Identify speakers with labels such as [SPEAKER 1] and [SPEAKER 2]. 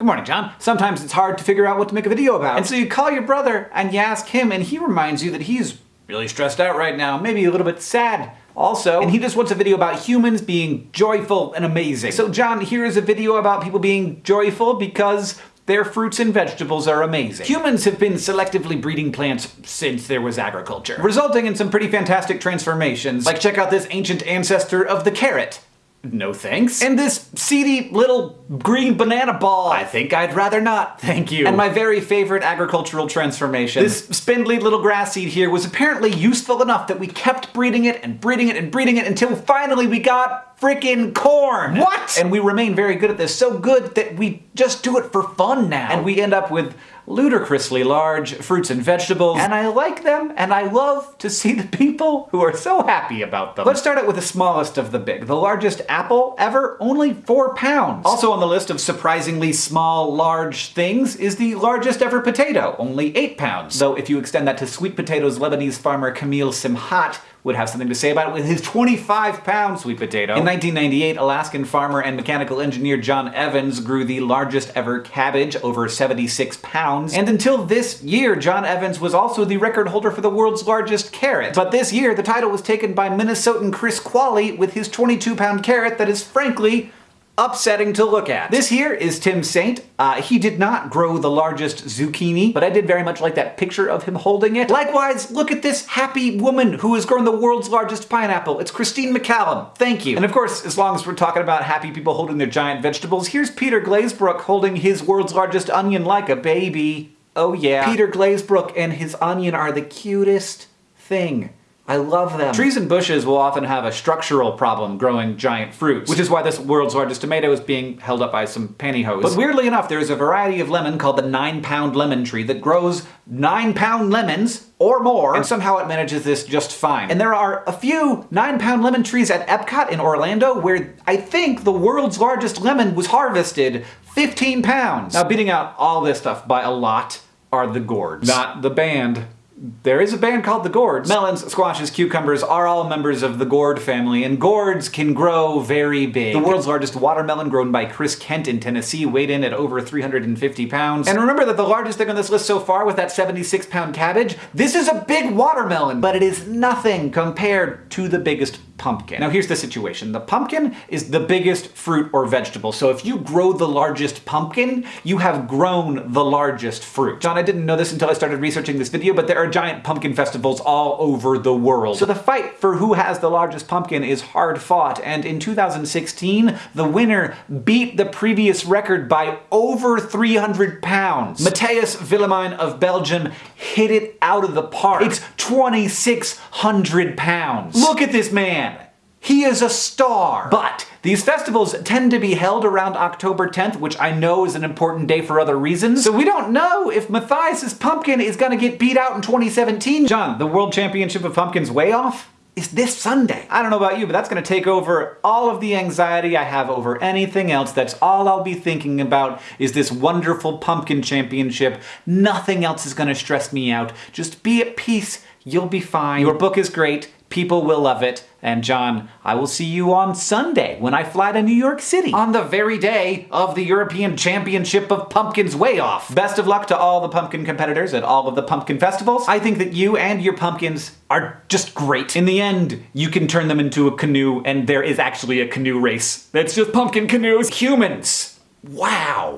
[SPEAKER 1] Good morning, John. Sometimes it's hard to figure out what to make a video about. And so you call your brother and you ask him and he reminds you that he's really stressed out right now, maybe a little bit sad also, and he just wants a video about humans being joyful and amazing. So John, here is a video about people being joyful because their fruits and vegetables are amazing. Humans have been selectively breeding plants since there was agriculture, resulting in some pretty fantastic transformations. Like check out this ancient ancestor of the carrot. No thanks. And this seedy little green banana ball. I think I'd rather not, thank you. And my very favorite agricultural transformation. This spindly little grass seed here was apparently useful enough that we kept breeding it and breeding it and breeding it until finally we got freaking corn. What? And we remain very good at this, so good that we just do it for fun now. And we end up with ludicrously large fruits and vegetables, and I like them, and I love to see the people who are so happy about them. Let's start out with the smallest of the big. The largest apple ever, only four pounds. Also on the list of surprisingly small, large things is the largest ever potato, only eight pounds. Though if you extend that to sweet potatoes, Lebanese farmer Camille Semhat would have something to say about it with his 25 pound sweet potato. In 1998, Alaskan farmer and mechanical engineer John Evans grew the largest ever cabbage, over 76 pounds. And until this year, John Evans was also the record holder for the world's largest carrot. But this year, the title was taken by Minnesotan Chris Qualley with his 22 pound carrot that is frankly upsetting to look at. This here is Tim Saint. Uh, he did not grow the largest zucchini, but I did very much like that picture of him holding it. Likewise, look at this happy woman who has grown the world's largest pineapple. It's Christine McCallum. Thank you. And of course, as long as we're talking about happy people holding their giant vegetables, here's Peter Glazebrook holding his world's largest onion like a baby. Oh yeah. Peter Glazebrook and his onion are the cutest thing. I love them. Trees and bushes will often have a structural problem growing giant fruits, which is why this world's largest tomato is being held up by some pantyhose. But weirdly enough, there is a variety of lemon called the 9-pound lemon tree that grows 9-pound lemons or more, and somehow it manages this just fine. And there are a few 9-pound lemon trees at Epcot in Orlando where I think the world's largest lemon was harvested 15 pounds. Now beating out all this stuff by a lot are the gourds. Not the band, there is a band called the Gourds. Melons, squashes, cucumbers are all members of the gourd family, and gourds can grow very big. The world's largest watermelon grown by Chris Kent in Tennessee weighed in at over 350 pounds. And remember that the largest thing on this list so far with that 76 pound cabbage? This is a big watermelon, but it is nothing compared to the biggest pumpkin. Now here's the situation. The pumpkin is the biggest fruit or vegetable, so if you grow the largest pumpkin, you have grown the largest fruit. John, I didn't know this until I started researching this video, but there are giant pumpkin festivals all over the world. So the fight for who has the largest pumpkin is hard fought, and in 2016, the winner beat the previous record by over 300 pounds. Matthias Willemijn of Belgium hit it out of the park. It's 2,600 pounds. Look at this man! He is a star! But these festivals tend to be held around October 10th, which I know is an important day for other reasons, so we don't know if Matthias's pumpkin is gonna get beat out in 2017. John, the World Championship of Pumpkins weigh off? is this Sunday. I don't know about you, but that's gonna take over all of the anxiety I have over anything else. That's all I'll be thinking about is this wonderful pumpkin championship. Nothing else is gonna stress me out. Just be at peace. You'll be fine. Your book is great. People will love it. And John, I will see you on Sunday when I fly to New York City on the very day of the European Championship of Pumpkins Weigh Off. Best of luck to all the pumpkin competitors at all of the pumpkin festivals. I think that you and your pumpkins are just great. In the end, you can turn them into a canoe and there is actually a canoe race. That's just pumpkin canoes. Humans. Wow.